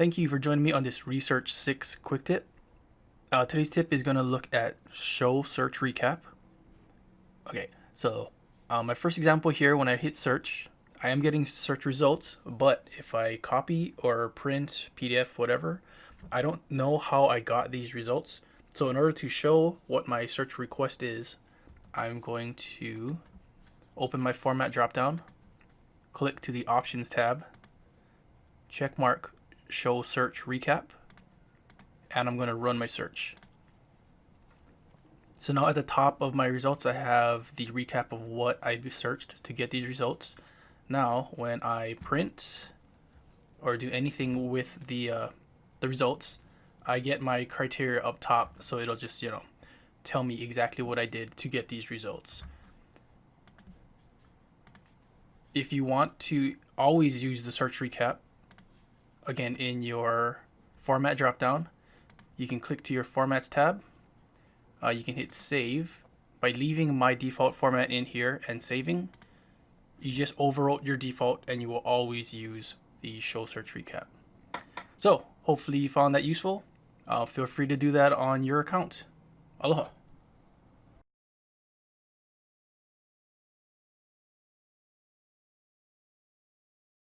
Thank you for joining me on this Research 6 quick tip. Uh, today's tip is going to look at show search recap. Okay, so uh, my first example here, when I hit search, I am getting search results, but if I copy or print, PDF, whatever, I don't know how I got these results. So in order to show what my search request is, I'm going to open my format dropdown, click to the options tab, check mark show search recap, and I'm going to run my search. So now at the top of my results, I have the recap of what I've searched to get these results. Now, when I print or do anything with the uh, the results, I get my criteria up top, so it'll just you know tell me exactly what I did to get these results. If you want to always use the search recap, again in your format dropdown, you can click to your formats tab. Uh, you can hit save by leaving my default format in here and saving. You just overwrote your default and you will always use the show search recap. So hopefully you found that useful. Uh, feel free to do that on your account. Aloha.